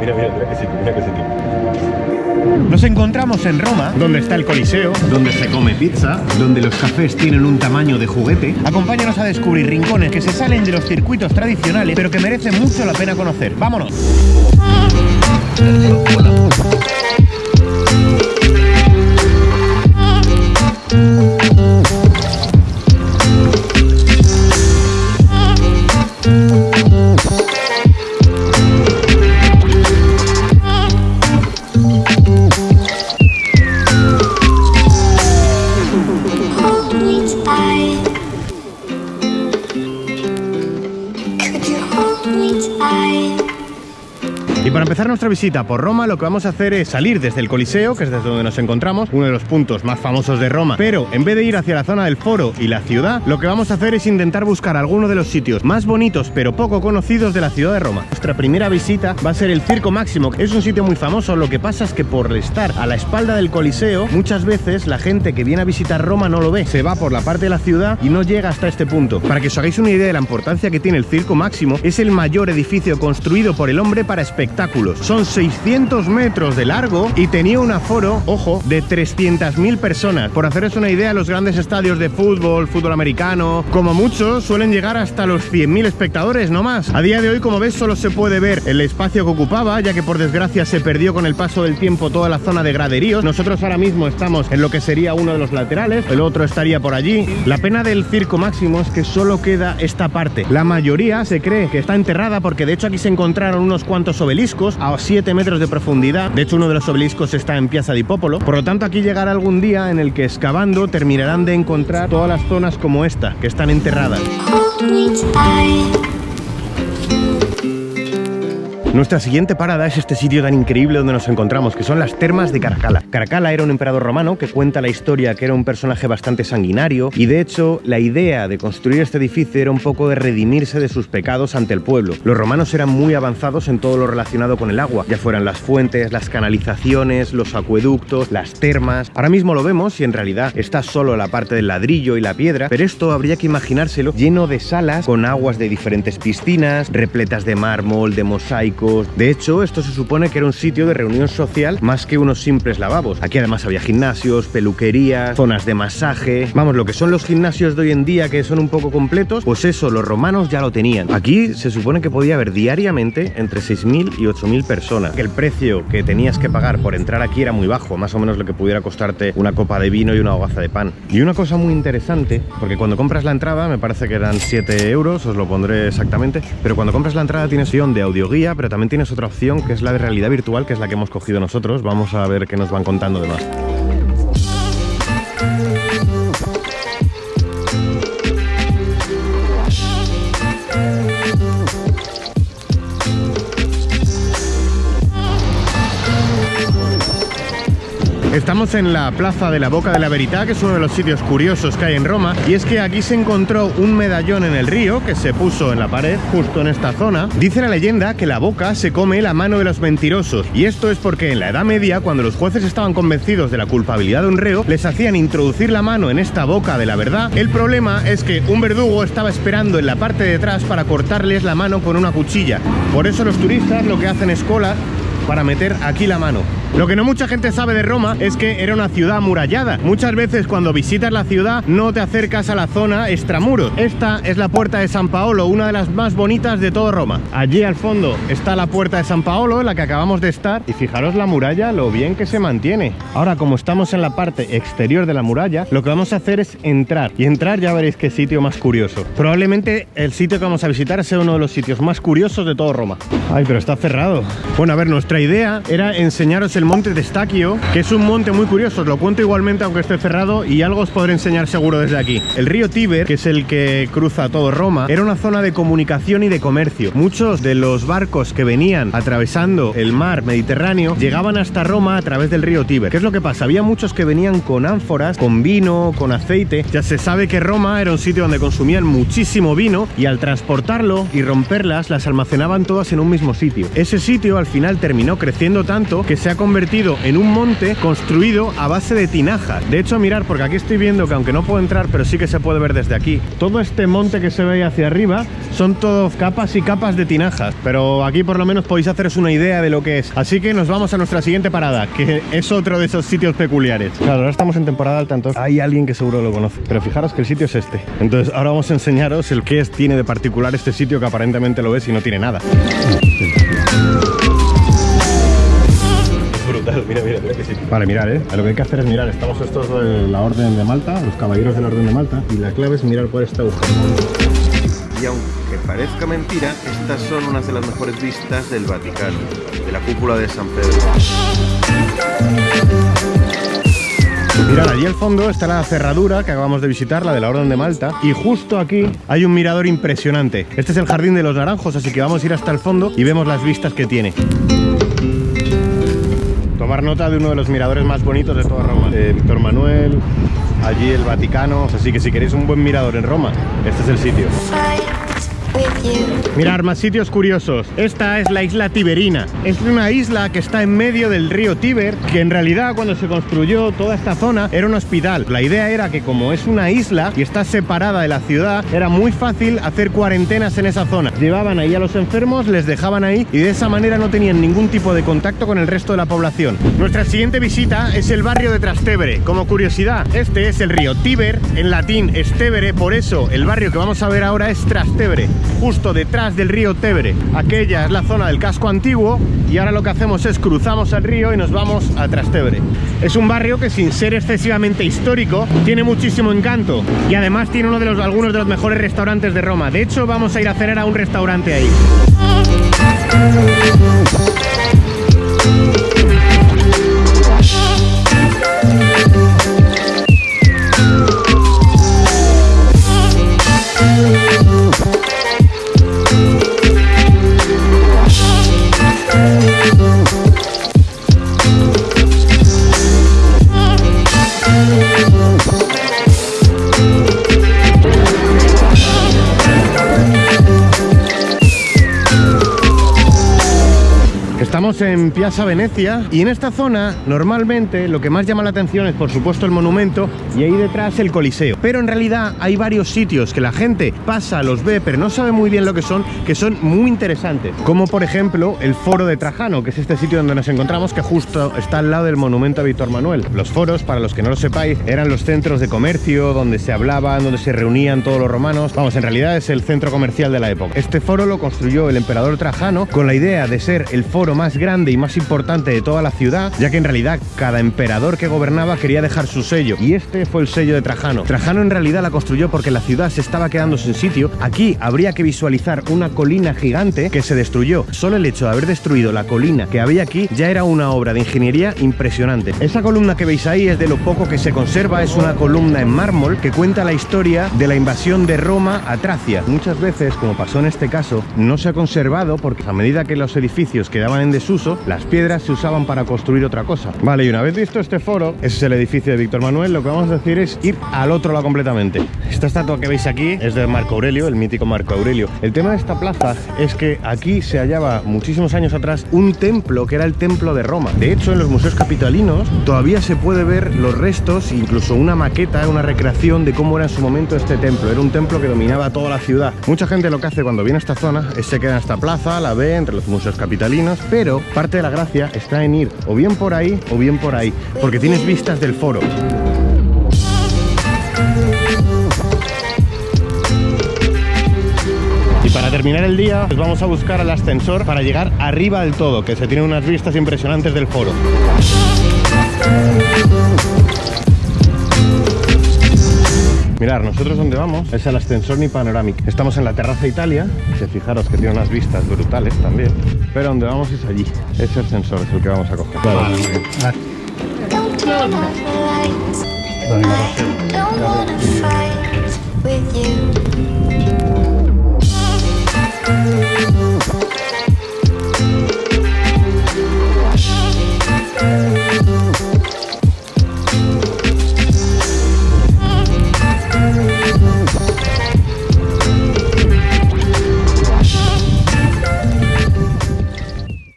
Mira, mira, mira qué sitio, mira qué sitio. Nos encontramos en Roma, donde está el Coliseo, donde se come pizza, donde los cafés tienen un tamaño de juguete. Acompáñanos a descubrir rincones que se salen de los circuitos tradicionales, pero que merecen mucho la pena conocer. ¡Vámonos! Para empezar nuestra visita por Roma, lo que vamos a hacer es salir desde el Coliseo, que es desde donde nos encontramos, uno de los puntos más famosos de Roma. Pero en vez de ir hacia la zona del foro y la ciudad, lo que vamos a hacer es intentar buscar alguno de los sitios más bonitos pero poco conocidos de la ciudad de Roma. Nuestra primera visita va a ser el Circo Máximo. Es un sitio muy famoso, lo que pasa es que por estar a la espalda del Coliseo, muchas veces la gente que viene a visitar Roma no lo ve. Se va por la parte de la ciudad y no llega hasta este punto. Para que os hagáis una idea de la importancia que tiene el Circo Máximo, es el mayor edificio construido por el hombre para espectáculos. Son 600 metros de largo y tenía un aforo, ojo, de 300.000 personas. Por haceros una idea, los grandes estadios de fútbol, fútbol americano, como muchos, suelen llegar hasta los 100.000 espectadores, no más. A día de hoy, como ves, solo se puede ver el espacio que ocupaba, ya que por desgracia se perdió con el paso del tiempo toda la zona de graderíos. Nosotros ahora mismo estamos en lo que sería uno de los laterales, el otro estaría por allí. La pena del circo máximo es que solo queda esta parte. La mayoría se cree que está enterrada porque de hecho aquí se encontraron unos cuantos obeliscos a 7 metros de profundidad. De hecho, uno de los obeliscos está en Piazza di Popolo. Por lo tanto, aquí llegará algún día en el que excavando terminarán de encontrar todas las zonas como esta, que están enterradas. Nuestra siguiente parada es este sitio tan increíble donde nos encontramos, que son las termas de Caracalla. Caracalla era un emperador romano que cuenta la historia que era un personaje bastante sanguinario y de hecho la idea de construir este edificio era un poco de redimirse de sus pecados ante el pueblo. Los romanos eran muy avanzados en todo lo relacionado con el agua, ya fueran las fuentes, las canalizaciones, los acueductos, las termas. Ahora mismo lo vemos y en realidad está solo la parte del ladrillo y la piedra, pero esto habría que imaginárselo lleno de salas con aguas de diferentes piscinas, repletas de mármol, de mosaico de hecho, esto se supone que era un sitio de reunión social más que unos simples lavabos. Aquí además había gimnasios, peluquerías, zonas de masaje. Vamos, lo que son los gimnasios de hoy en día que son un poco completos, pues eso, los romanos ya lo tenían. Aquí se supone que podía haber diariamente entre 6.000 y 8.000 personas. El precio que tenías que pagar por entrar aquí era muy bajo, más o menos lo que pudiera costarte una copa de vino y una hogaza de pan. Y una cosa muy interesante, porque cuando compras la entrada, me parece que eran 7 euros, os lo pondré exactamente, pero cuando compras la entrada tienes opción de audioguía, pero también tienes otra opción que es la de realidad virtual, que es la que hemos cogido nosotros. Vamos a ver qué nos van contando de más. Estamos en la plaza de la Boca de la Verità, que es uno de los sitios curiosos que hay en Roma, y es que aquí se encontró un medallón en el río que se puso en la pared justo en esta zona. Dice la leyenda que la boca se come la mano de los mentirosos, y esto es porque en la Edad Media, cuando los jueces estaban convencidos de la culpabilidad de un reo, les hacían introducir la mano en esta boca de la verdad. El problema es que un verdugo estaba esperando en la parte de atrás para cortarles la mano con una cuchilla. Por eso los turistas lo que hacen es cola para meter aquí la mano. Lo que no mucha gente sabe de Roma es que era una ciudad amurallada. Muchas veces cuando visitas la ciudad no te acercas a la zona extramuros. Esta es la puerta de San Paolo, una de las más bonitas de todo Roma. Allí al fondo está la puerta de San Paolo, en la que acabamos de estar. Y fijaros la muralla, lo bien que se mantiene. Ahora, como estamos en la parte exterior de la muralla, lo que vamos a hacer es entrar. Y entrar ya veréis qué sitio más curioso. Probablemente el sitio que vamos a visitar sea uno de los sitios más curiosos de todo Roma. Ay, pero está cerrado. Bueno, a ver, nuestra idea era enseñaros el monte de Stacchio, que es un monte muy curioso. Os lo cuento igualmente aunque esté cerrado y algo os podré enseñar seguro desde aquí. El río Tíber, que es el que cruza todo Roma, era una zona de comunicación y de comercio. Muchos de los barcos que venían atravesando el mar Mediterráneo llegaban hasta Roma a través del río Tíber. ¿Qué es lo que pasa? Había muchos que venían con ánforas, con vino, con aceite. Ya se sabe que Roma era un sitio donde consumían muchísimo vino y al transportarlo y romperlas las almacenaban todas en un mismo sitio. Ese sitio al final terminó creciendo tanto que se ha convertido convertido en un monte construido a base de tinaja. De hecho, mirar, porque aquí estoy viendo que aunque no puedo entrar, pero sí que se puede ver desde aquí. Todo este monte que se ve hacia arriba son todo capas y capas de tinajas. Pero aquí por lo menos podéis haceros una idea de lo que es. Así que nos vamos a nuestra siguiente parada, que es otro de esos sitios peculiares. Claro, ahora estamos en temporada alta, entonces hay alguien que seguro lo conoce. Pero fijaros que el sitio es este. Entonces ahora vamos a enseñaros el que es, tiene de particular este sitio que aparentemente lo es y no tiene nada. Brutal, mira, mira, mira que sí. Vale, mirar, ¿eh? Lo que hay que hacer es mirar. Estamos estos de la Orden de Malta, los caballeros de la Orden de Malta, y la clave es mirar por este agujero. Y aunque parezca mentira, estas son unas de las mejores vistas del Vaticano, de la cúpula de San Pedro. Mirad, allí al fondo está la cerradura que acabamos de visitar, la de la Orden de Malta, y justo aquí hay un mirador impresionante. Este es el Jardín de los Naranjos, así que vamos a ir hasta el fondo y vemos las vistas que tiene. Tomar nota de uno de los miradores más bonitos de toda Roma, de Víctor Manuel, allí el Vaticano, así que si queréis un buen mirador en Roma, este es el sitio. Mirar, más sitios curiosos. Esta es la isla Tiberina. Es una isla que está en medio del río Tíber, que en realidad cuando se construyó toda esta zona era un hospital. La idea era que como es una isla y está separada de la ciudad, era muy fácil hacer cuarentenas en esa zona. Llevaban ahí a los enfermos, les dejaban ahí y de esa manera no tenían ningún tipo de contacto con el resto de la población. Nuestra siguiente visita es el barrio de Trastevere. Como curiosidad, este es el río Tíber, en latín Estevere, por eso el barrio que vamos a ver ahora es Trastevere, justo detrás del río Tevere. Aquella es la zona del casco antiguo y ahora lo que hacemos es cruzamos el río y nos vamos a Trastevere. Es un barrio que sin ser excesivamente histórico tiene muchísimo encanto y además tiene uno de los algunos de los mejores restaurantes de Roma. De hecho, vamos a ir a cenar a un restaurante ahí. Piazza Venecia y en esta zona normalmente lo que más llama la atención es por supuesto el monumento y ahí detrás el Coliseo. Pero en realidad hay varios sitios que la gente pasa, los ve, pero no sabe muy bien lo que son, que son muy interesantes. Como por ejemplo el Foro de Trajano, que es este sitio donde nos encontramos que justo está al lado del monumento a Víctor Manuel. Los foros, para los que no lo sepáis, eran los centros de comercio donde se hablaban, donde se reunían todos los romanos. Vamos, en realidad es el centro comercial de la época. Este foro lo construyó el emperador Trajano con la idea de ser el foro más grande y más importante de toda la ciudad, ya que en realidad cada emperador que gobernaba quería dejar su sello, y este fue el sello de Trajano. Trajano en realidad la construyó porque la ciudad se estaba quedando sin sitio. Aquí habría que visualizar una colina gigante que se destruyó. Solo el hecho de haber destruido la colina que había aquí ya era una obra de ingeniería impresionante. Esa columna que veis ahí es de lo poco que se conserva, es una columna en mármol que cuenta la historia de la invasión de Roma a Tracia. Muchas veces, como pasó en este caso, no se ha conservado porque a medida que los edificios quedaban en desuso, las piedras se usaban para construir otra cosa. Vale, y una vez visto este foro, ese es el edificio de Víctor Manuel, lo que vamos a decir es ir al otro lado completamente. Esta estatua que veis aquí es de Marco Aurelio, el mítico Marco Aurelio. El tema de esta plaza es que aquí se hallaba muchísimos años atrás un templo que era el templo de Roma. De hecho, en los museos capitalinos todavía se puede ver los restos, incluso una maqueta, una recreación de cómo era en su momento este templo. Era un templo que dominaba toda la ciudad. Mucha gente lo que hace cuando viene a esta zona es se queda en esta plaza, la ve entre los museos capitalinos, pero parte de la gracia está en ir o bien por ahí o bien por ahí, porque tienes vistas del foro. Y para terminar el día, pues vamos a buscar el ascensor para llegar arriba del todo, que se tiene unas vistas impresionantes del foro. Mirar, nosotros donde vamos es al ascensor ni panoramic. Estamos en la terraza Italia. Se fijaros que tiene unas vistas brutales también. Pero donde vamos es allí. Ese ascensor es el que vamos a coger.